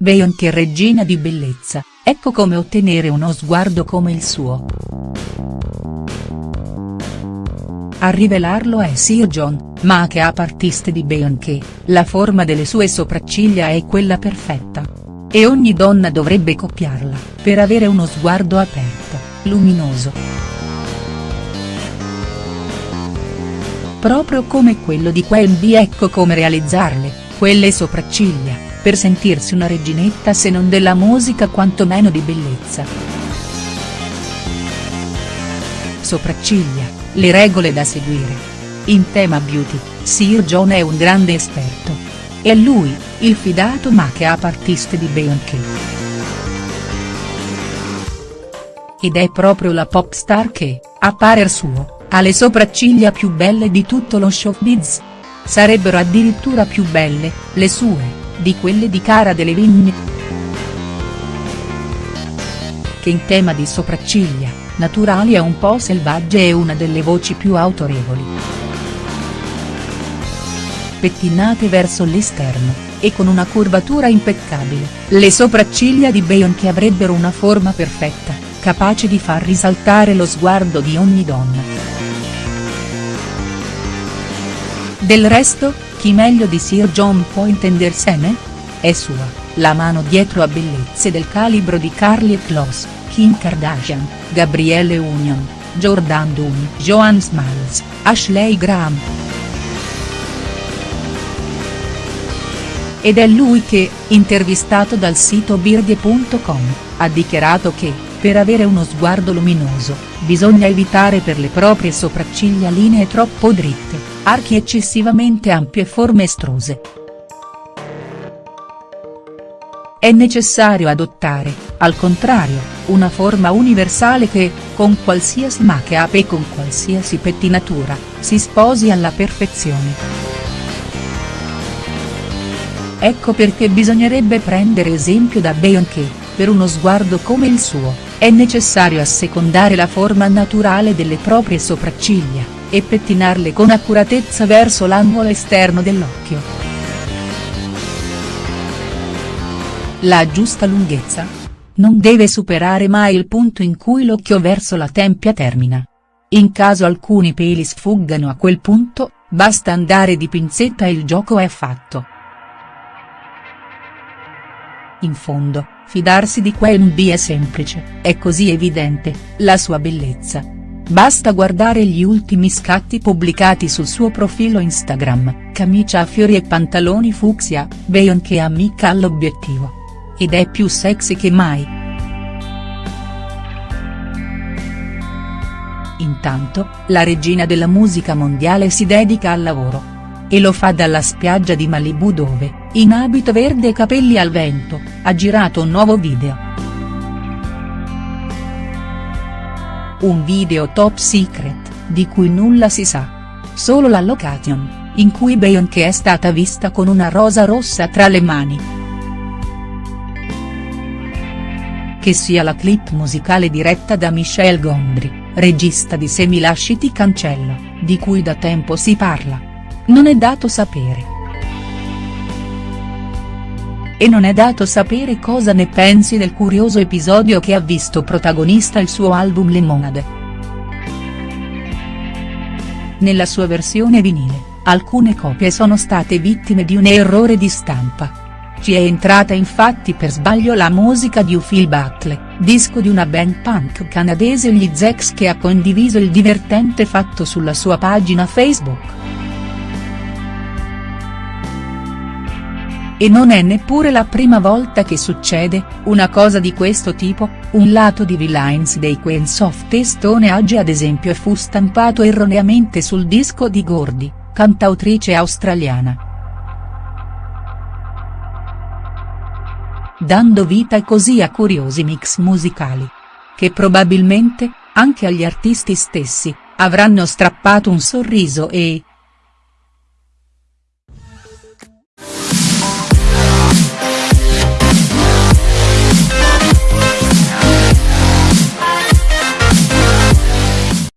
Beyoncé regina di bellezza, ecco come ottenere uno sguardo come il suo. A rivelarlo è Sir John, ma che a partiste di Beyoncé, la forma delle sue sopracciglia è quella perfetta. E ogni donna dovrebbe copiarla, per avere uno sguardo aperto, luminoso. Proprio come quello di Queen B ecco come realizzarle, quelle sopracciglia, per sentirsi una reginetta se non della musica quantomeno di bellezza. Sopracciglia le regole da seguire. In tema beauty, Sir John è un grande esperto. È lui, il fidato make-up artist di Beyoncé. Ed è proprio la pop star che, a parer suo, ha le sopracciglia più belle di tutto lo showbiz. Sarebbero addirittura più belle, le sue, di quelle di Cara Delevingne. Che in tema di sopracciglia, naturali e un po' selvagge è una delle voci più autorevoli. Pettinate verso l'esterno, e con una curvatura impeccabile, le sopracciglia di Beyoncé avrebbero una forma perfetta, capace di far risaltare lo sguardo di ogni donna. Del resto, chi meglio di Sir John può intendersene? È sua, la mano dietro a bellezze del calibro di Carly e Kloss. Kim Kardashian, Gabrielle Union, Jordan Dunn, Joan Smalls, Ashley Graham. Ed è lui che, intervistato dal sito birdie.com, ha dichiarato che, per avere uno sguardo luminoso, bisogna evitare per le proprie sopracciglia linee troppo dritte, archi eccessivamente ampie e forme estruse. È necessario adottare, al contrario, una forma universale che, con qualsiasi make-up e con qualsiasi pettinatura, si sposi alla perfezione. Ecco perché bisognerebbe prendere esempio da Beyoncé, per uno sguardo come il suo, è necessario assecondare la forma naturale delle proprie sopracciglia, e pettinarle con accuratezza verso l'angolo esterno dell'occhio. La giusta lunghezza? Non deve superare mai il punto in cui l'occhio verso la tempia termina. In caso alcuni peli sfuggano a quel punto, basta andare di pinzetta e il gioco è fatto. In fondo, fidarsi di Queen B è semplice, è così evidente, la sua bellezza. Basta guardare gli ultimi scatti pubblicati sul suo profilo Instagram, camicia a fiori e pantaloni fucsia, Beyoncé amica all'obiettivo ed è più sexy che mai. Intanto, la regina della musica mondiale si dedica al lavoro. E lo fa dalla spiaggia di Malibu dove, in abito verde e capelli al vento, ha girato un nuovo video. Un video top secret, di cui nulla si sa. Solo la location, in cui Beyoncé è stata vista con una rosa rossa tra le mani. che sia la clip musicale diretta da Michel Gondry, regista di Se mi cancello, di cui da tempo si parla. Non è dato sapere. E non è dato sapere cosa ne pensi del curioso episodio che ha visto protagonista il suo album Lemonade. Nella sua versione vinile, alcune copie sono state vittime di un errore di stampa ci è entrata infatti per sbaglio la musica di Phil Buckley, disco di una band punk canadese gli Zex che ha condiviso il divertente fatto sulla sua pagina Facebook. E non è neppure la prima volta che succede, una cosa di questo tipo, un lato di V-Lines dei Queens of Testone Age ad esempio fu stampato erroneamente sul disco di Gordy, cantautrice australiana. dando vita così a curiosi mix musicali. Che probabilmente, anche agli artisti stessi, avranno strappato un sorriso e,